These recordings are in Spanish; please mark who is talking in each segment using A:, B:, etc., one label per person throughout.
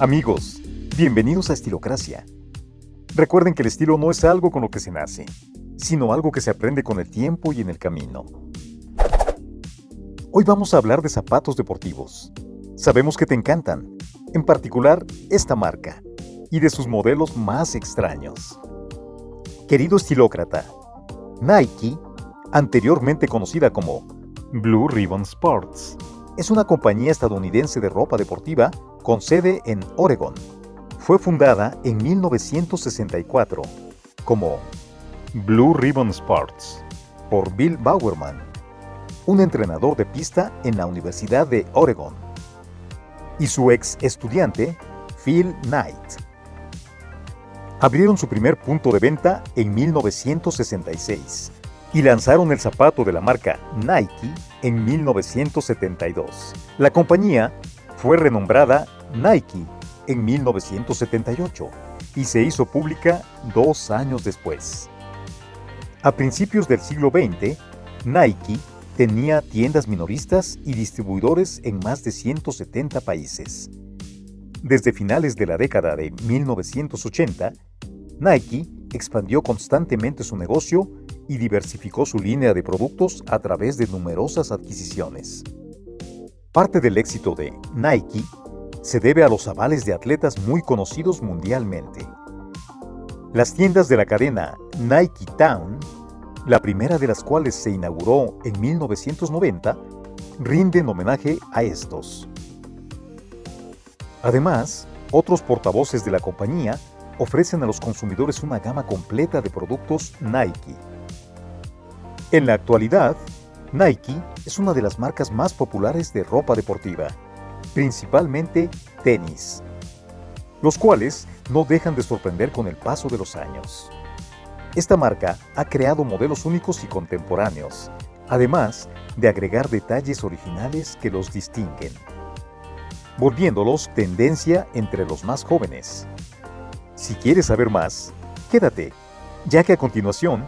A: Amigos, bienvenidos a Estilocracia. Recuerden que el estilo no es algo con lo que se nace, sino algo que se aprende con el tiempo y en el camino. Hoy vamos a hablar de zapatos deportivos. Sabemos que te encantan, en particular esta marca, y de sus modelos más extraños. Querido estilócrata, Nike, anteriormente conocida como Blue Ribbon Sports, es una compañía estadounidense de ropa deportiva con sede en Oregon. Fue fundada en 1964 como Blue Ribbon Sports por Bill Bowerman, un entrenador de pista en la Universidad de Oregon, y su ex estudiante, Phil Knight. Abrieron su primer punto de venta en 1966 y lanzaron el zapato de la marca Nike en 1972. La compañía fue renombrada Nike en 1978 y se hizo pública dos años después. A principios del siglo XX, Nike tenía tiendas minoristas y distribuidores en más de 170 países. Desde finales de la década de 1980, Nike expandió constantemente su negocio y diversificó su línea de productos a través de numerosas adquisiciones. Parte del éxito de Nike se debe a los avales de atletas muy conocidos mundialmente. Las tiendas de la cadena Nike Town, la primera de las cuales se inauguró en 1990, rinden homenaje a estos. Además, otros portavoces de la compañía ofrecen a los consumidores una gama completa de productos Nike. En la actualidad, Nike es una de las marcas más populares de ropa deportiva, principalmente tenis, los cuales no dejan de sorprender con el paso de los años. Esta marca ha creado modelos únicos y contemporáneos, además de agregar detalles originales que los distinguen, volviéndolos tendencia entre los más jóvenes. Si quieres saber más, quédate, ya que a continuación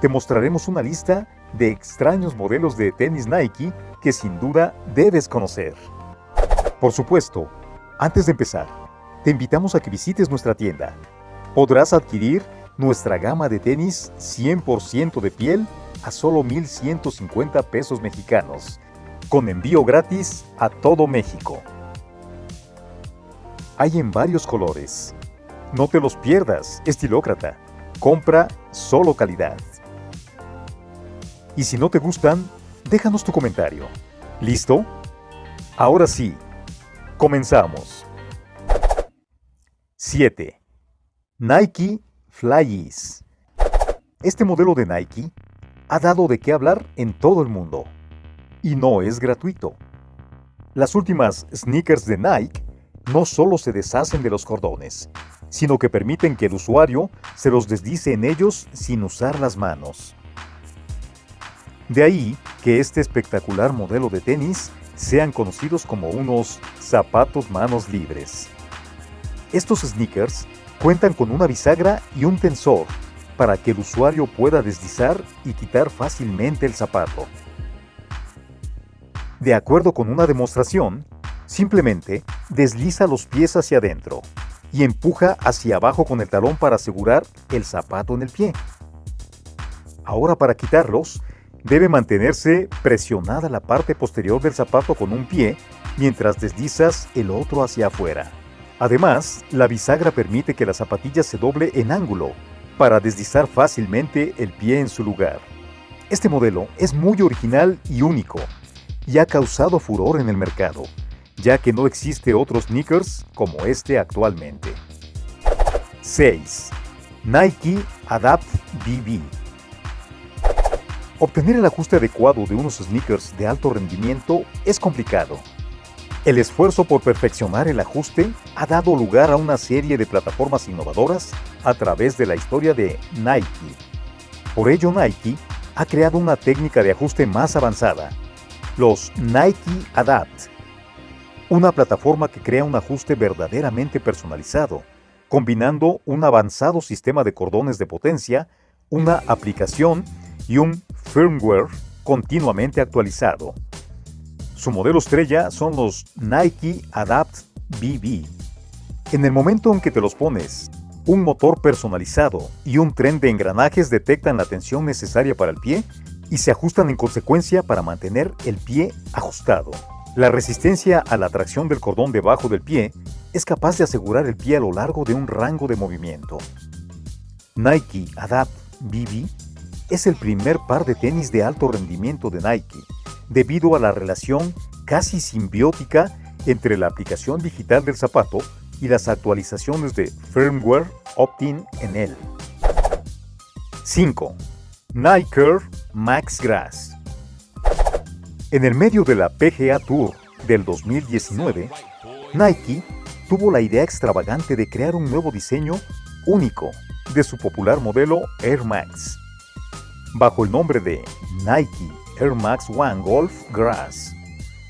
A: te mostraremos una lista de extraños modelos de tenis Nike que sin duda debes conocer. Por supuesto, antes de empezar, te invitamos a que visites nuestra tienda. Podrás adquirir nuestra gama de tenis 100% de piel a solo 1,150 pesos mexicanos, con envío gratis a todo México. Hay en varios colores. No te los pierdas, estilócrata. Compra solo calidad. Y si no te gustan, déjanos tu comentario. ¿Listo? Ahora sí, comenzamos. 7. Nike Flyees. Este modelo de Nike ha dado de qué hablar en todo el mundo. Y no es gratuito. Las últimas sneakers de Nike no solo se deshacen de los cordones, sino que permiten que el usuario se los deslice en ellos sin usar las manos. De ahí que este espectacular modelo de tenis sean conocidos como unos zapatos manos libres. Estos sneakers cuentan con una bisagra y un tensor para que el usuario pueda deslizar y quitar fácilmente el zapato. De acuerdo con una demostración, simplemente desliza los pies hacia adentro y empuja hacia abajo con el talón para asegurar el zapato en el pie. Ahora para quitarlos, Debe mantenerse presionada la parte posterior del zapato con un pie mientras deslizas el otro hacia afuera. Además, la bisagra permite que la zapatilla se doble en ángulo para deslizar fácilmente el pie en su lugar. Este modelo es muy original y único y ha causado furor en el mercado, ya que no existe otro sneakers como este actualmente. 6. Nike Adapt BB Obtener el ajuste adecuado de unos sneakers de alto rendimiento es complicado. El esfuerzo por perfeccionar el ajuste ha dado lugar a una serie de plataformas innovadoras a través de la historia de Nike. Por ello Nike ha creado una técnica de ajuste más avanzada, los Nike Adapt, una plataforma que crea un ajuste verdaderamente personalizado, combinando un avanzado sistema de cordones de potencia, una aplicación y un firmware continuamente actualizado. Su modelo estrella son los Nike Adapt BB. En el momento en que te los pones, un motor personalizado y un tren de engranajes detectan la tensión necesaria para el pie y se ajustan en consecuencia para mantener el pie ajustado. La resistencia a la tracción del cordón debajo del pie es capaz de asegurar el pie a lo largo de un rango de movimiento. Nike Adapt BB es el primer par de tenis de alto rendimiento de Nike, debido a la relación casi simbiótica entre la aplicación digital del zapato y las actualizaciones de firmware opt-in en él. 5. Nike Max Grass En el medio de la PGA Tour del 2019, Nike tuvo la idea extravagante de crear un nuevo diseño único de su popular modelo Air Max, bajo el nombre de Nike Air Max One Golf Grass.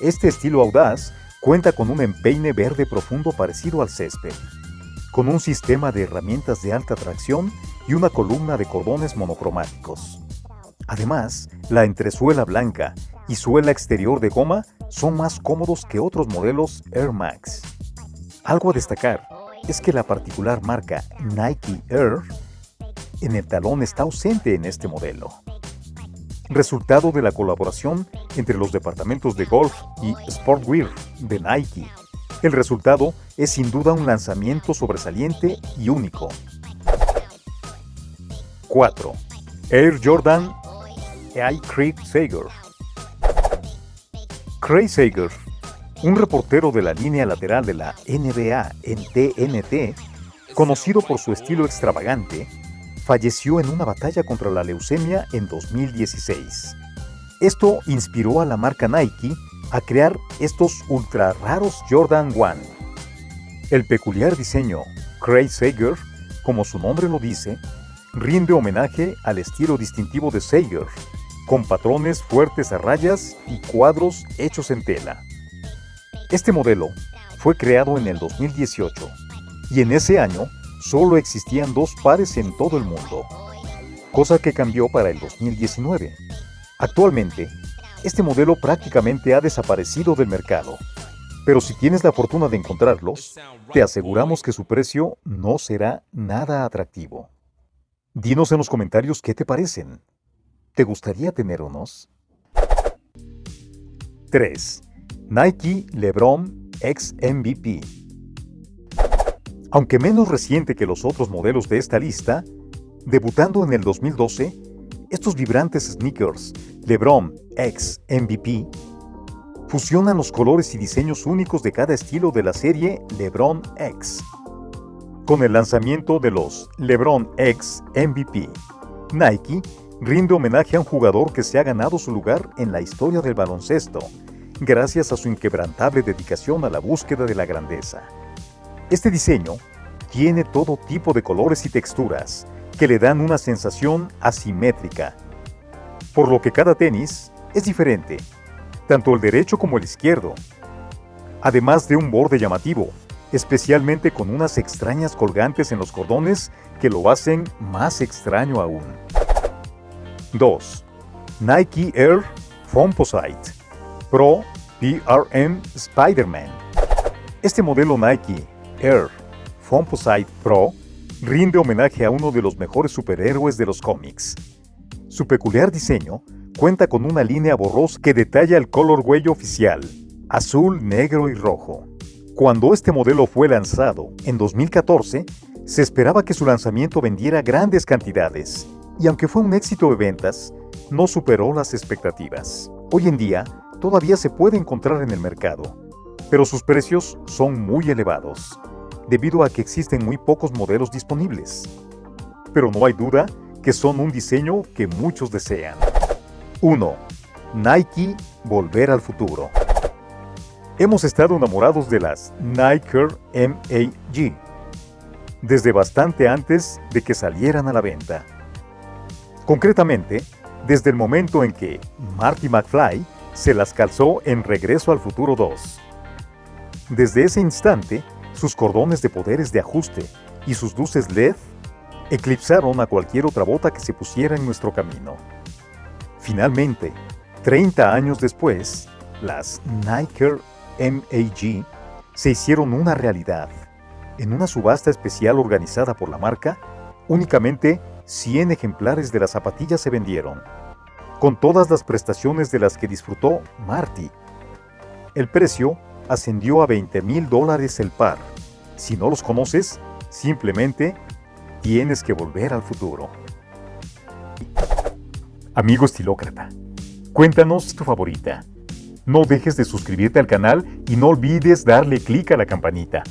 A: Este estilo audaz Cuenta con un empeine verde profundo parecido al césped, con un sistema de herramientas de alta tracción y una columna de cordones monocromáticos. Además, la entresuela blanca y suela exterior de goma son más cómodos que otros modelos Air Max. Algo a destacar es que la particular marca Nike Air en el talón está ausente en este modelo resultado de la colaboración entre los departamentos de golf y sportwear de Nike. El resultado es sin duda un lanzamiento sobresaliente y único. 4. Air Jordan I. Craig Sager Craig Sager, un reportero de la línea lateral de la NBA en TNT, conocido por su estilo extravagante, falleció en una batalla contra la leucemia en 2016. Esto inspiró a la marca Nike a crear estos ultra raros Jordan 1. El peculiar diseño Craig Sager, como su nombre lo dice, rinde homenaje al estilo distintivo de Sager, con patrones fuertes a rayas y cuadros hechos en tela. Este modelo fue creado en el 2018 y en ese año solo existían dos pares en todo el mundo, cosa que cambió para el 2019. Actualmente, este modelo prácticamente ha desaparecido del mercado, pero si tienes la fortuna de encontrarlos, te aseguramos que su precio no será nada atractivo. Dinos en los comentarios qué te parecen. ¿Te gustaría tener unos? 3. Nike LeBron X MVP aunque menos reciente que los otros modelos de esta lista, debutando en el 2012, estos vibrantes sneakers LeBron X MVP fusionan los colores y diseños únicos de cada estilo de la serie LeBron X. Con el lanzamiento de los LeBron X MVP, Nike rinde homenaje a un jugador que se ha ganado su lugar en la historia del baloncesto, gracias a su inquebrantable dedicación a la búsqueda de la grandeza. Este diseño tiene todo tipo de colores y texturas que le dan una sensación asimétrica, por lo que cada tenis es diferente, tanto el derecho como el izquierdo, además de un borde llamativo, especialmente con unas extrañas colgantes en los cordones que lo hacen más extraño aún. 2. Nike Air Foamposite Pro PRM Spider-Man Este modelo Nike Air Foamposite Pro rinde homenaje a uno de los mejores superhéroes de los cómics. Su peculiar diseño cuenta con una línea borrosa que detalla el color huello oficial, azul, negro y rojo. Cuando este modelo fue lanzado en 2014, se esperaba que su lanzamiento vendiera grandes cantidades, y aunque fue un éxito de ventas, no superó las expectativas. Hoy en día, todavía se puede encontrar en el mercado, pero sus precios son muy elevados, debido a que existen muy pocos modelos disponibles. Pero no hay duda que son un diseño que muchos desean. 1. Nike Volver al Futuro Hemos estado enamorados de las Nike MAG desde bastante antes de que salieran a la venta. Concretamente, desde el momento en que Marty McFly se las calzó en Regreso al Futuro 2. Desde ese instante, sus cordones de poderes de ajuste y sus luces LED eclipsaron a cualquier otra bota que se pusiera en nuestro camino. Finalmente, 30 años después, las Nike MAG se hicieron una realidad. En una subasta especial organizada por la marca, únicamente 100 ejemplares de las zapatillas se vendieron, con todas las prestaciones de las que disfrutó Marty. El precio ascendió a 20 mil dólares el par. Si no los conoces, simplemente tienes que volver al futuro. Amigo estilócrata, cuéntanos tu favorita. No dejes de suscribirte al canal y no olvides darle clic a la campanita